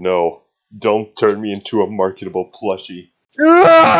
No, don't turn me into a marketable plushie. Ah!